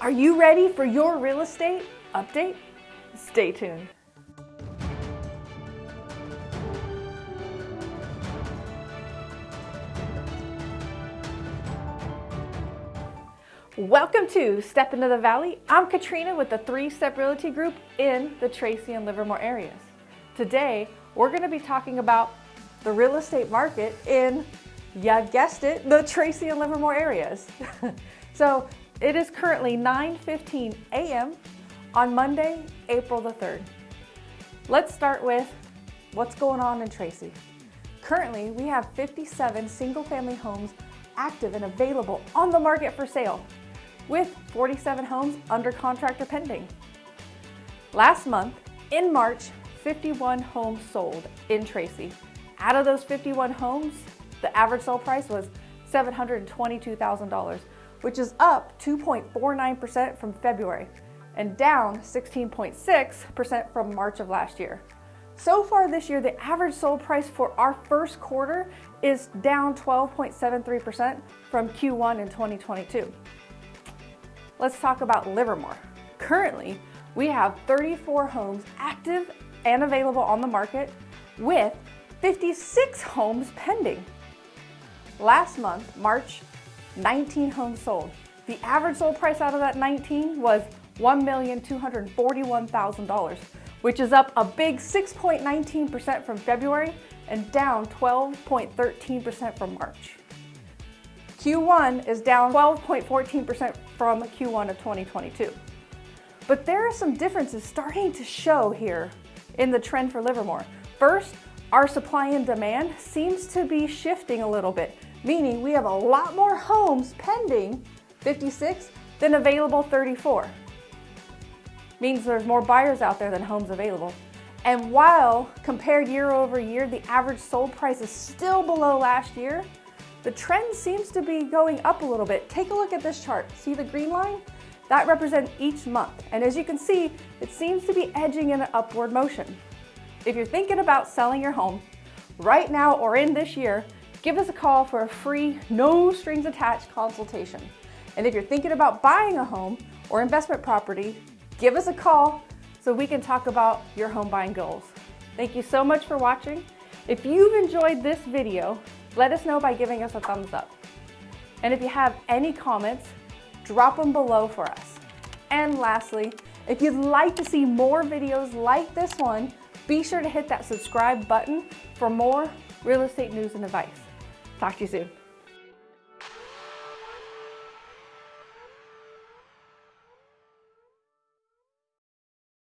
Are you ready for your real estate update? Stay tuned. Welcome to Step Into the Valley. I'm Katrina with the Three Step Realty Group in the Tracy and Livermore areas. Today, we're going to be talking about the real estate market in, you guessed it, the Tracy and Livermore areas. so it is currently 9.15 a.m. on Monday, April the 3rd. Let's start with what's going on in Tracy. Currently, we have 57 single-family homes active and available on the market for sale with 47 homes under contract or pending. Last month, in March, 51 homes sold in Tracy. Out of those 51 homes, the average sale price was $722,000, which is up 2.49% from February and down 16.6% from March of last year. So far this year, the average sold price for our first quarter is down 12.73% from Q1 in 2022. Let's talk about Livermore. Currently, we have 34 homes active and available on the market with 56 homes pending. Last month, March, 19 homes sold. The average sold price out of that 19 was $1,241,000, which is up a big 6.19% from February and down 12.13% from March. Q1 is down 12.14% from Q1 of 2022. But there are some differences starting to show here in the trend for Livermore. First, our supply and demand seems to be shifting a little bit, meaning we have a lot more homes pending, 56, than available 34. Means there's more buyers out there than homes available. And while compared year over year, the average sold price is still below last year, the trend seems to be going up a little bit. Take a look at this chart. See the green line? That represents each month. And as you can see, it seems to be edging in an upward motion. If you're thinking about selling your home right now or in this year, give us a call for a free, no strings attached consultation. And if you're thinking about buying a home or investment property, give us a call so we can talk about your home buying goals. Thank you so much for watching. If you've enjoyed this video, let us know by giving us a thumbs up. And if you have any comments, drop them below for us. And lastly, if you'd like to see more videos like this one, be sure to hit that subscribe button for more real estate news and advice. Talk to you soon.